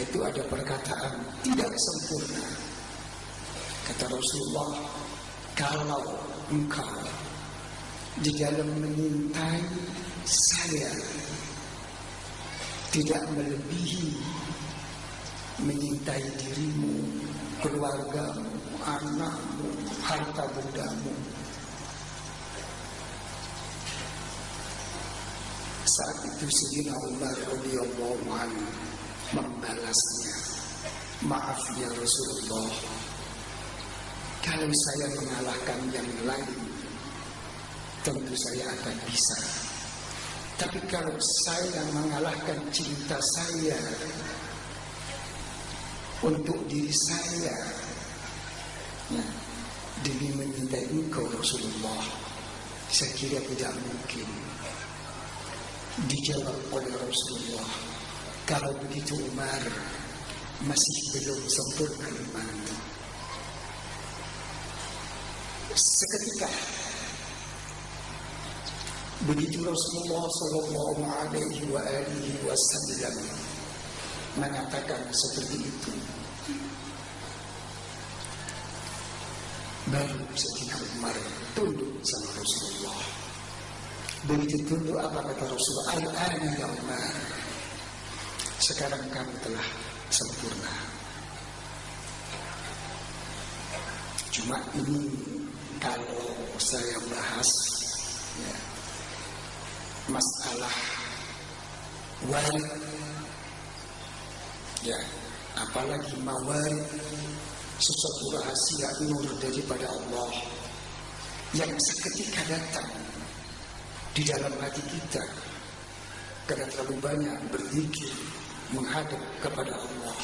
itu ada perkataan tidak sempurna. Kata Rasulullah, kalau engkau di dalam menyintai saya tidak melebihi menyintai dirimu, keluargamu, anakmu, harta bendamu. Saat itu Sayyidina Umar radhiyallahu anhu membalasnya. Maaf ya Rasulullah. Kalau saya mengalahkan yang lain, tentu saya akan bisa. Tapi kalau saya mengalahkan cinta saya untuk diri saya ya, demi menyintai engkau Rasulullah, saya kira tidak mungkin dijawab oleh Rasulullah. Kalau begitu Umar masih belum sempurna iman. Seketika begitu Rasulullah Shallallahu Alaihi Wasallam mengatakan seperti itu, baru Sayyidina Umar tunduk sama Rasulullah. Begitu tunduk apa kata Rasulullah? Al-ana ya Umar. Sekarang kamu telah sempurna. Cuma ini kalau saya bahas ya, masalah warid ya apalagi mawarid sesuatu rahasia nur daripada Allah yang seketika datang di dalam hati kita karena terlalu banyak berzikir menghadap kepada Allah.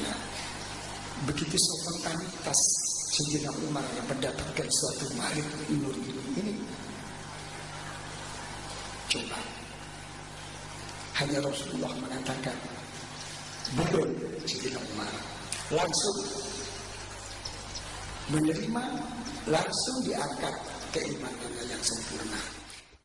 Ya. Begitu spontanitas Sayyidina Umar yang mendapatkan suatu marit nur ini. Coba. Hanya Rasulullah mengatakan belum Sayyidina Umar. Langsung menerima langsung diangkat keimanannya yang sempurna